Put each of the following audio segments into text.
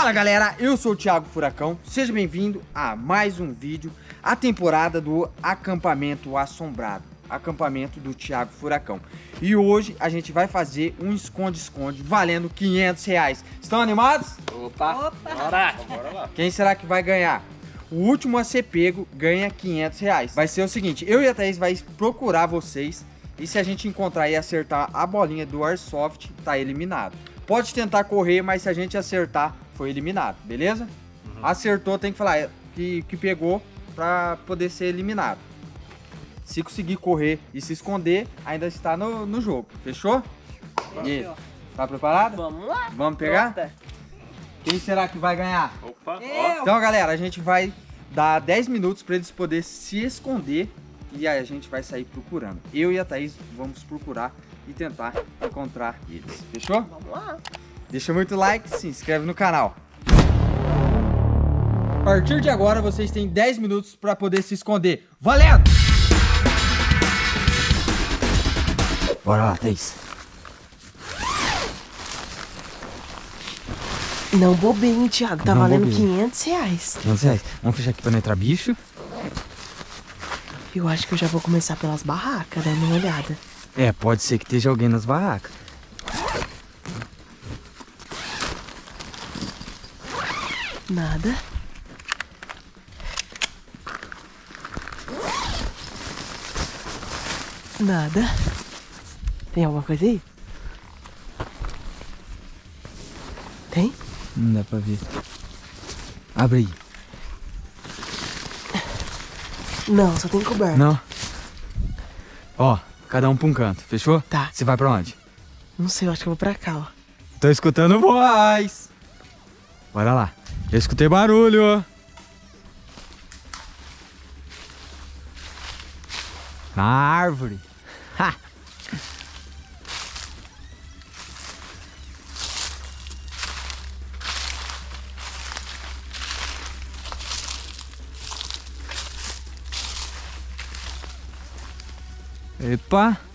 Fala galera, eu sou o Thiago Furacão, seja bem-vindo a mais um vídeo, a temporada do acampamento assombrado, acampamento do Thiago Furacão. E hoje a gente vai fazer um esconde-esconde valendo 500 reais. Estão animados? Opa, Opa. bora! Bora lá. Quem será que vai ganhar? O último a ser pego ganha 500 reais. Vai ser o seguinte, eu e a Thaís vai procurar vocês e se a gente encontrar e acertar a bolinha do Airsoft, tá eliminado. Pode tentar correr, mas se a gente acertar, foi eliminado, beleza? Acertou, tem que falar que, que pegou pra poder ser eliminado. Se conseguir correr e se esconder, ainda está no, no jogo, fechou? E aí, tá preparado? Vamos lá. Vamos pegar? Pronta. Quem será que vai ganhar? Opa. Eu. Então, galera, a gente vai dar 10 minutos para eles poderem se esconder e aí a gente vai sair procurando. Eu e a Thaís vamos procurar e tentar encontrar eles. Fechou? Vamos lá. Deixa muito like, se inscreve no canal. A partir de agora, vocês têm 10 minutos para poder se esconder. Valendo! Bora lá, Thaís. Não bobinho, Thiago. Tá Não valendo bobinho. 500 reais. 500 reais. Vamos fechar aqui para não entrar bicho. Eu acho que eu já vou começar pelas barracas, dando uma olhada. É, pode ser que esteja alguém nas barracas. Nada. Nada. Tem alguma coisa aí? Tem? Não dá pra ver. Abre aí. Não, só tem coberto. Não. Ó, cada um pra um canto, fechou? Tá. Você vai pra onde? Não sei, eu acho que eu vou pra cá, ó. Tô escutando voz. Bora lá. Eu escutei barulho. Na árvore. Ha! Epa!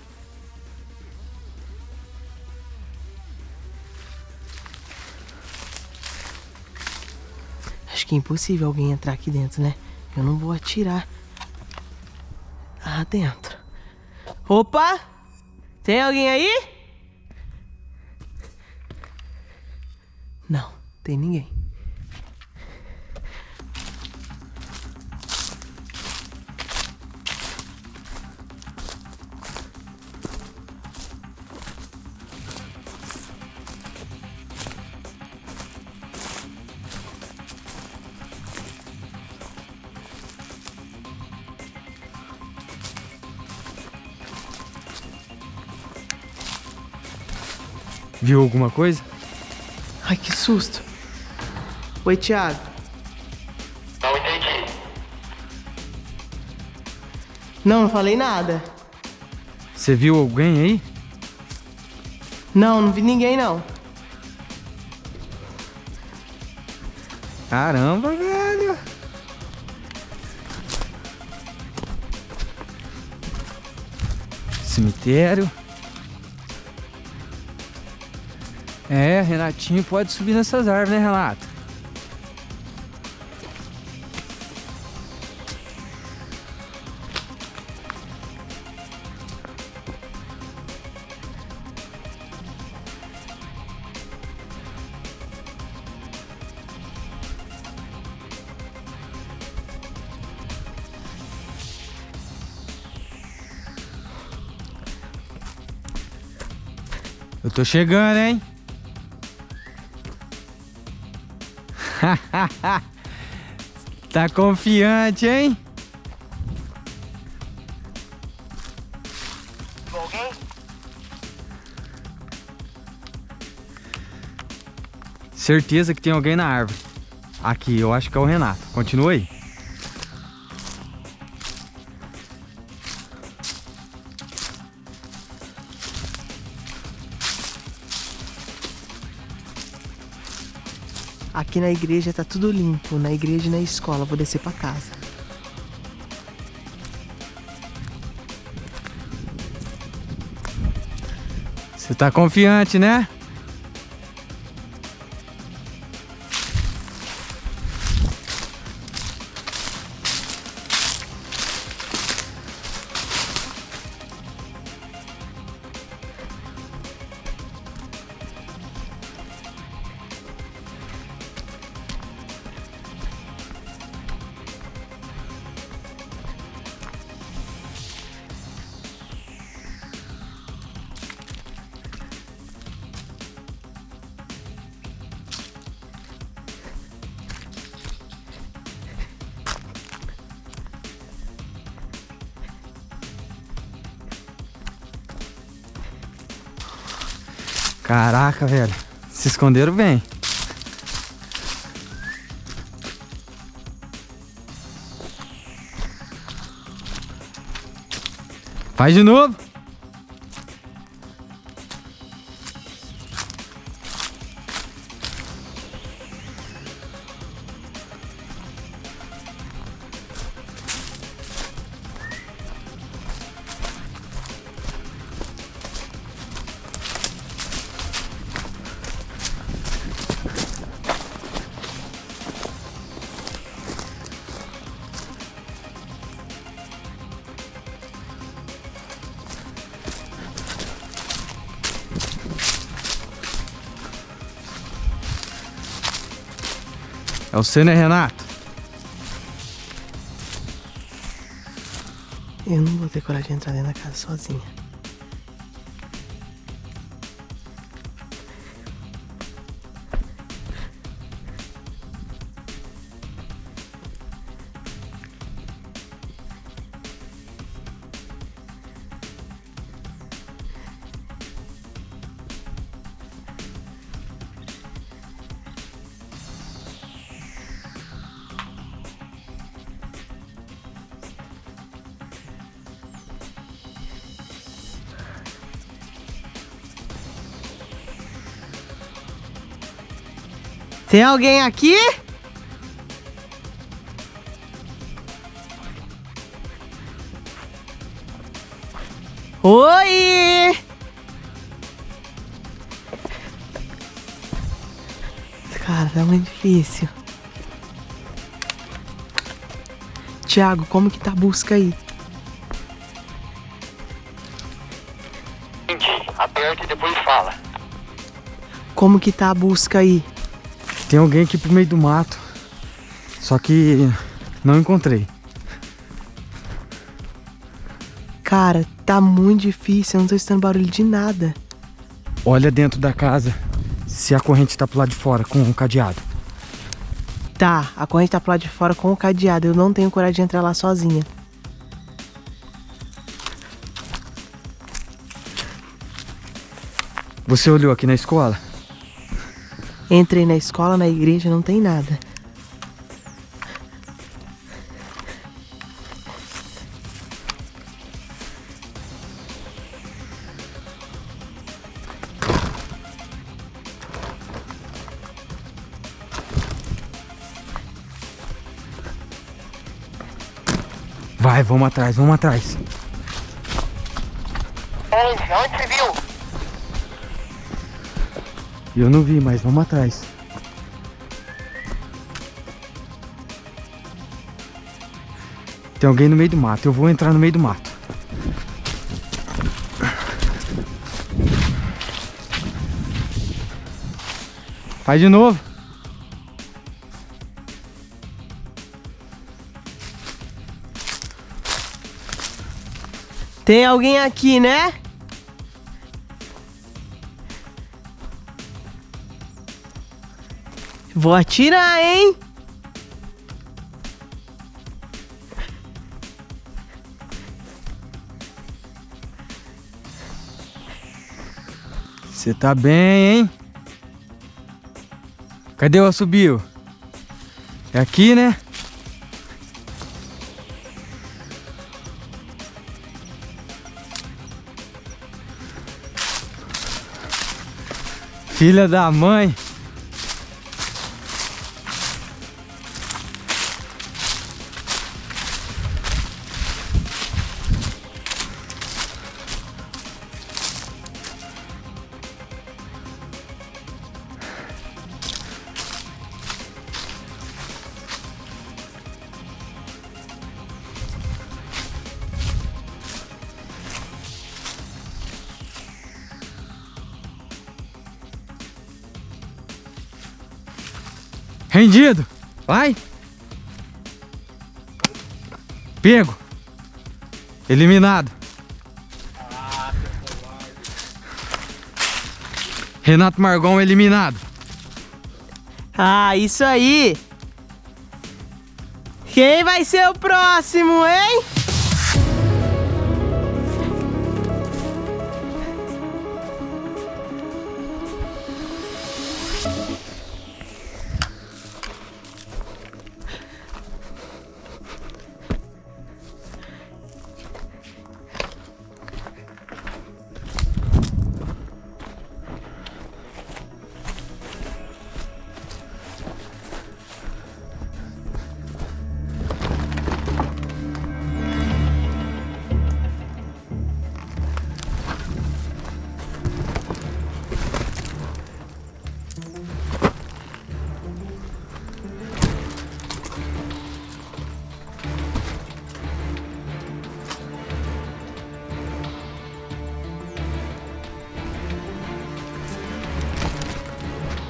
Acho que é impossível alguém entrar aqui dentro, né? Eu não vou atirar lá dentro. Opa! Tem alguém aí? Não, tem ninguém. Viu alguma coisa? Ai, que susto. Oi, Thiago. Não entendi. Não, não falei nada. Você viu alguém aí? Não, não vi ninguém, não. Caramba, velho. Cemitério. É, Renatinho pode subir nessas árvores, né, Renato? Eu tô chegando, hein? tá confiante, hein? Certeza que tem alguém na árvore. Aqui, eu acho que é o Renato. Continua aí. Aqui na igreja tá tudo limpo, na igreja e na escola. Vou descer pra casa. Você tá confiante, né? Caraca, velho. Se esconderam bem. Faz de novo. É você, né, Renato? Eu não vou ter coragem de entrar dentro da casa sozinha. Tem alguém aqui? Oi! Cara, tá muito difícil. Tiago, como que tá a busca aí? Aperta e depois fala. Como que tá a busca aí? Tem alguém aqui pro meio do mato. Só que não encontrei. Cara, tá muito difícil, eu não tô escutando barulho de nada. Olha dentro da casa se a corrente tá pro lado de fora com um cadeado. Tá, a corrente tá pro lado de fora com o cadeado, eu não tenho coragem de entrar lá sozinha. Você olhou aqui na escola? Entrei na escola, na igreja, não tem nada. Vai, vamos atrás, vamos atrás. Onde? Eu não vi, mas vamos atrás. Tem alguém no meio do mato. Eu vou entrar no meio do mato. Faz de novo. Tem alguém aqui, né? Vou atirar, hein? Você tá bem, hein? Cadê o assobio? É aqui, né? Filha da mãe. Rendido. Vai. Pego. Eliminado. Renato Margon eliminado. Ah, isso aí! Quem vai ser o próximo, hein?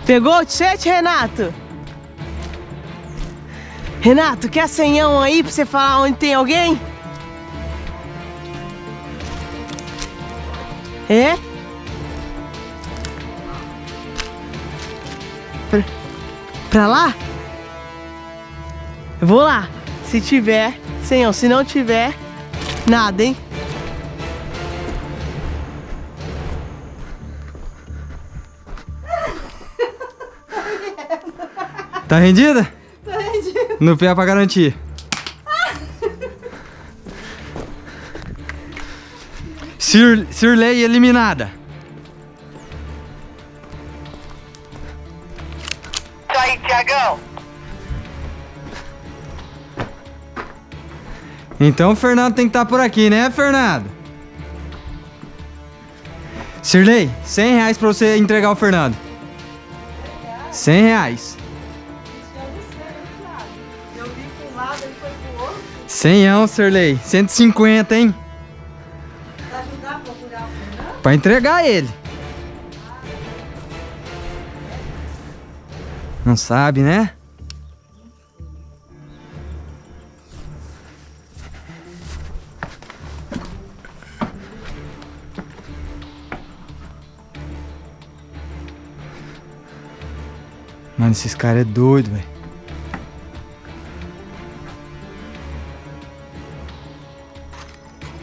Pegou o chat, Renato? Renato, quer senhão aí pra você falar onde tem alguém? É? Pra, pra lá? Eu vou lá. Se tiver, senhão. Se não tiver, nada, hein? Tá rendida? Tá rendida. No pé pra garantir. Sir, Sirley eliminada. Isso aí, Tiagão. Então o Fernando tem que estar por aqui, né, Fernando? Sirley, 100 reais pra você entregar o Fernando. 100 reais. 100, Sirley. 150, hein? Pra ajudar a procurar o? Pra entregar ele. Não sabe, né? Mano, esses caras é doido, velho.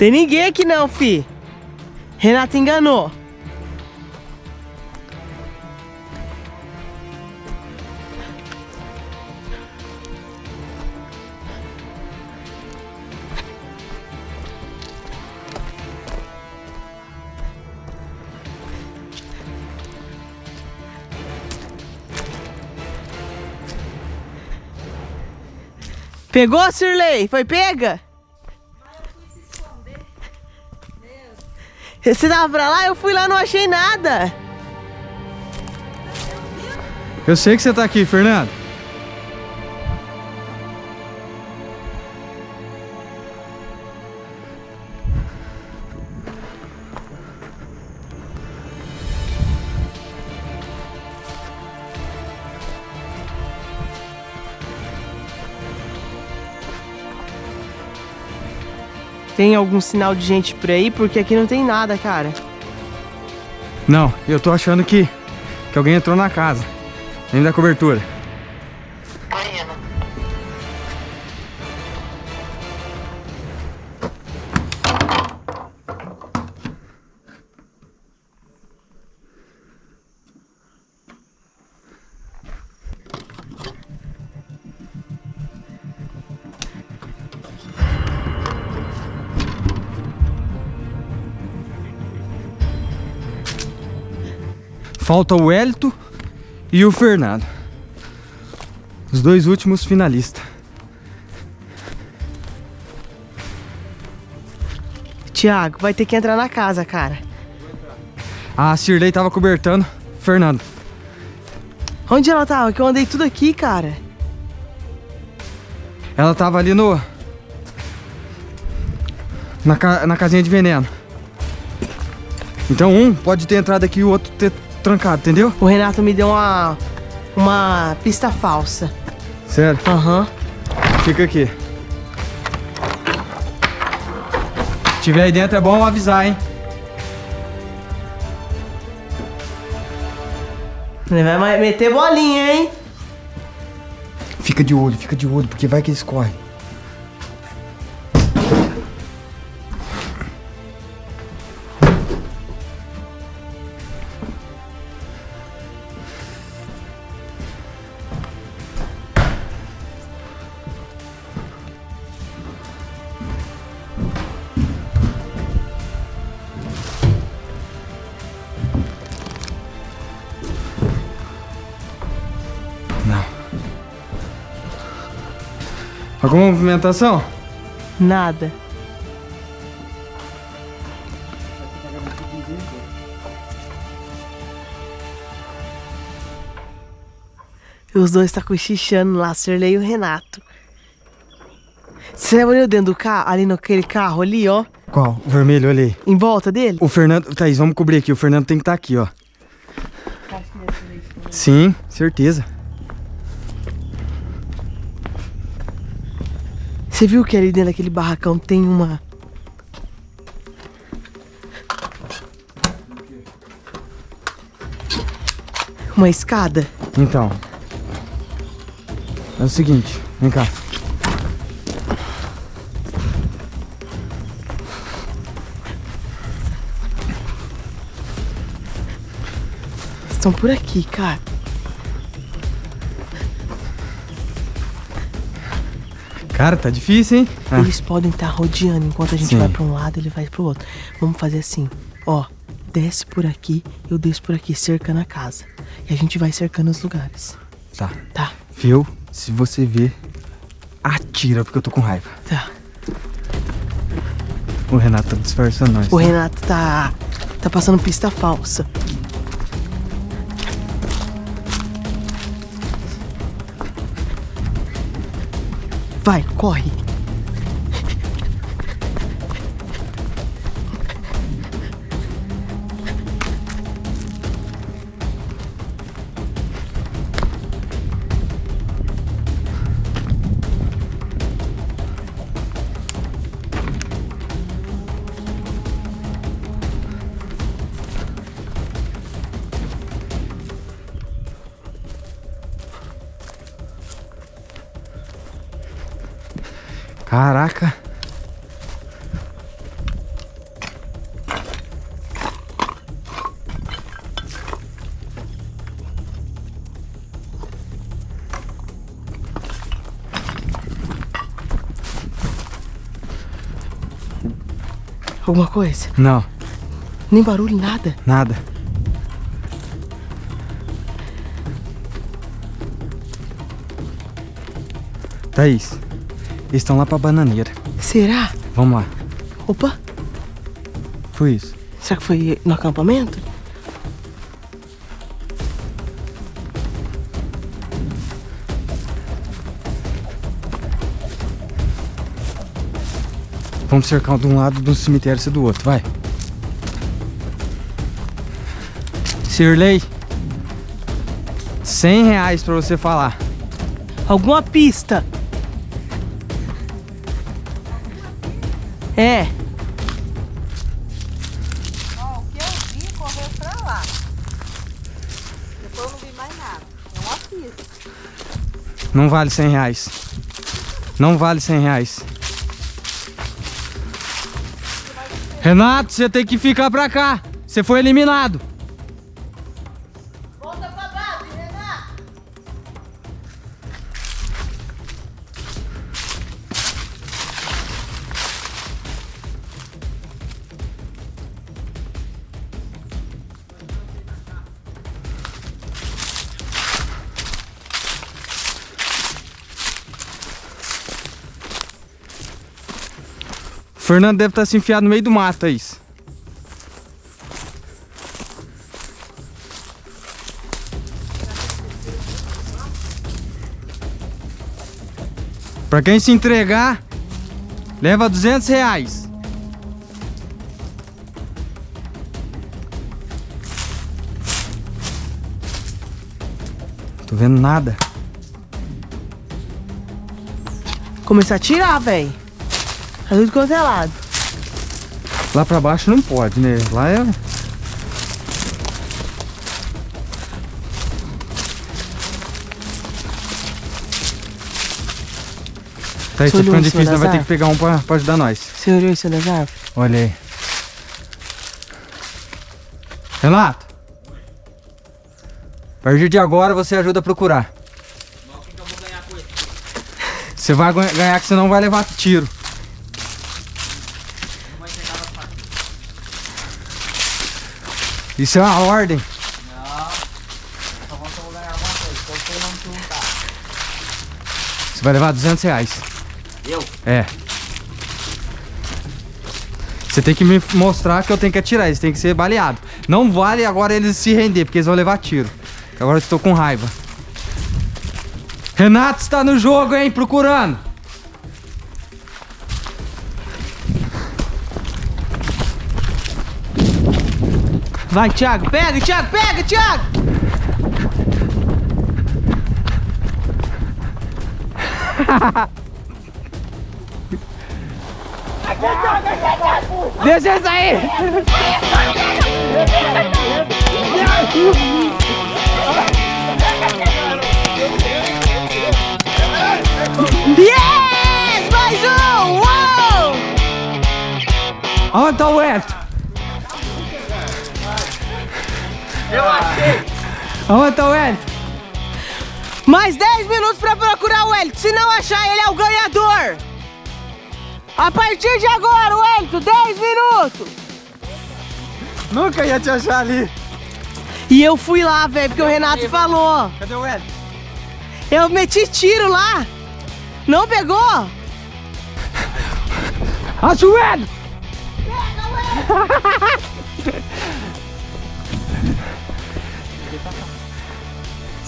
Tem ninguém aqui não, fi. Renato enganou. Pegou, Sirley? Foi pega? Você tava pra lá? Eu fui lá, não achei nada. Eu sei que você tá aqui, Fernando. Tem algum sinal de gente por aí? Porque aqui não tem nada, cara. Não, eu tô achando que, que alguém entrou na casa. Dentro da cobertura. Falta o Hélito e o Fernando. Os dois últimos finalistas. Tiago, vai ter que entrar na casa, cara. A Cirlei tava cobertando Fernando. Onde ela tava? Que eu andei tudo aqui, cara. Ela tava ali no. Na, ca- na casinha de veneno. Então um pode ter entrado aqui e o outro ter trancado, entendeu? O Renato me deu uma, uma pista falsa. Sério. Aham. Fica aqui. Se tiver aí dentro é bom avisar, hein? Ele vai meter bolinha, hein? Fica de olho, fica de olho, porque vai que eles correm. Alguma movimentação? Nada. E os dois tá cochichando lá, Sirley e o Renato. Você olhou dentro do carro, ali naquele carro ali, ó, Qual? O vermelho, aí. em volta dele? O Fernando. Thaís, vamos cobrir aqui. O Fernando tem que estar aqui, ó. Sim, certeza. Você viu que ali dentro daquele barracão tem uma. Uma escada? Então. É o seguinte, vem cá. Estão por aqui, cara. Cara, tá difícil, hein? Ah, Eles podem estar rodeando enquanto a gente Sim. vai pra um lado, ele vai pro outro. Vamos fazer assim, ó. Desce por aqui, eu desço por aqui, cercando a casa. E a gente vai cercando os lugares. tá. Tá, Viu? Se você ver, atira, porque eu tô com raiva. tá. O Renato tá disfarçando nós. O né? Renato tá. tá passando pista falsa. Vai, corre. Alguma coisa? Não, Nem barulho, nada. nada. Thaís, eles estão lá pra bananeira. Será? Vamos lá. Opa, Foi isso. será que foi no acampamento? Vamos cercar um de um lado do cemitério e do outro, vai. Sirley. 100 reais pra você falar. Alguma pista? É. Ó, o que eu vi correu pra lá. Depois eu não vi mais nada. É uma pista. Não vale 100 reais. Não vale 100 reais. Renato, você tem que ficar pra cá. Você foi eliminado. Fernando deve estar se enfiado no meio do mato, Thaís. Pra quem se entregar, leva 200 reais. Tô vendo nada. Começar a tirar, velho. Tá tudo quanto é lado. Lá pra baixo não pode, né? Lá é. Tá, tá olhou ficando cima difícil, nós vai ter que pegar um pra, pra ajudar nós. Você olhou isso das árvores? Olha aí. Renato! A partir de agora você ajuda a procurar. Você vai ganha- ganhar que você não vai levar tiro. Isso é uma ordem. Você vai levar 200 reais. Eu? É. Você tem que me mostrar que eu tenho que atirar, eles têm que ser baleados. Não vale agora eles se render, porque eles vão levar tiro. Agora eu estou com raiva. Renato está no jogo, hein? Procurando. Vai, Thiago. Pega, Thiago. Pega, Thiago. Deixa eu sair! Yes! Mais um! Uou! Onde tá o West? Eu achei! Onde tá o Elton? Mais 10 minutos pra procurar o Elito. Se não achar, ele é o ganhador. A partir de agora, o Elito, 10 minutos. Nunca ia te achar ali. E eu fui lá, velho, porque o Renato falou. Cadê o Elton? Eu meti tiro lá. Não pegou? Acha o Elton!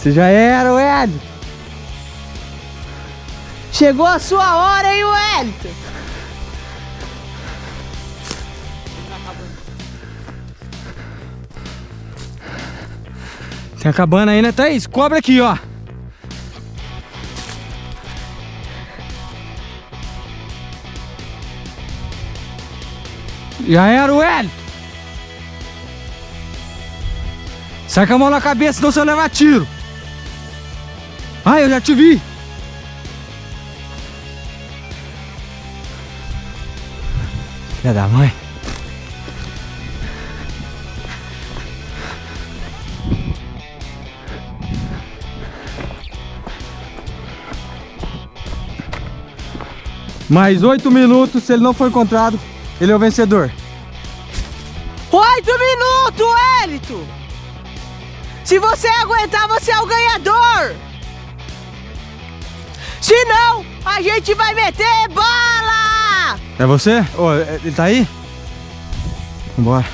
Você já era o Elton. Chegou a sua hora, hein, o Elito? Tá acabando aí, né, Thaís? Cobra aqui, ó. Já era o Hélio. Sai com a mão na cabeça, senão você leva tiro. Ah, eu já te vi. Filha da mãe. Mais oito minutos, se ele não for encontrado, ele é o vencedor. Oito minutos, Elito. Se você aguentar, você é o ganhador. Se não, a gente vai meter bala. É você? É- ele tá aí? Vambora.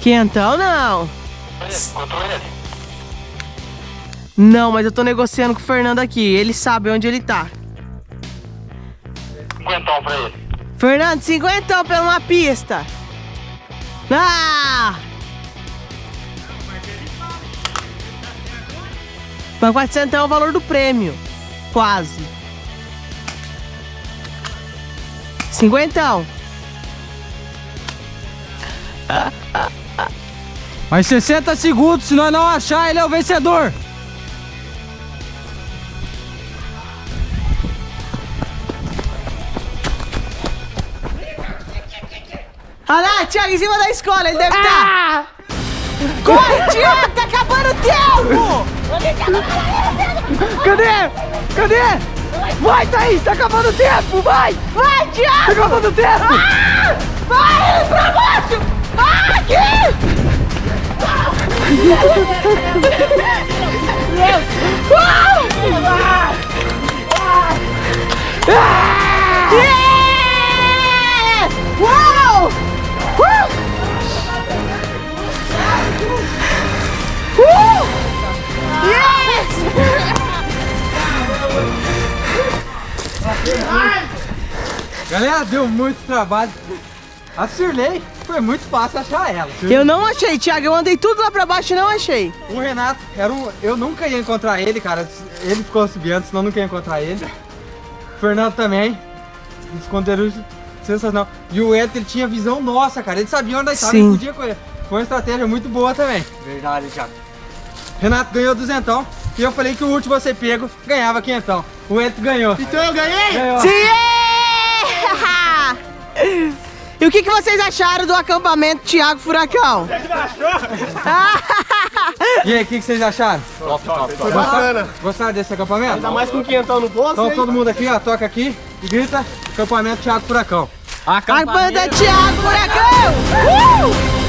Quentão não. Não, mas eu tô negociando com o Fernando aqui. Ele sabe onde ele tá. Cinquentão pra ele. Fernando, cinquentão pela uma pista. Ah! Mas 400 é o valor do prêmio. Quase. Cinquentão. Mais 60 segundos, se nós não achar, ele é o vencedor. Olha lá, Thiago, em cima da escola, ele deve estar. Corre, Thiago, tá acabando o tempo! Cadê? Cadê? Vai, Thaís, tá acabando o tempo, vai! Vai, Tá Thiago! acabando o tempo! Ah! Vai, pra baixo! Ah, aqui! Yeah! Uau! Uh! Yes! Galera, deu muito trabalho. A Cirlei foi muito fácil achar ela. Eu não achei, Thiago. Eu andei tudo lá pra baixo e não achei. O Renato, era um, eu nunca ia encontrar ele, cara. Ele ficou subindo, senão eu nunca ia encontrar ele. O Fernando também. Esconderijo sensacional. E o Ed, ele tinha visão nossa, cara. Ele sabia onde Sim. ele podia correr. Foi uma estratégia muito boa também. Verdade, Thiago. Renato ganhou duzentão. E eu falei que o último você pego ganhava quinhentão. O Ed ganhou. Então eu ganhei? Ganhou. Sim! E o que, que vocês acharam do acampamento Thiago Furacão? E aí, o que, que vocês acharam? Foi bacana. Gostaram desse acampamento? Ainda mais com quinhentão no bolso. Então todo mundo aqui, ó, toca aqui e grita acampamento Thiago Furacão. Acampamento Thiago Furacão! Uh!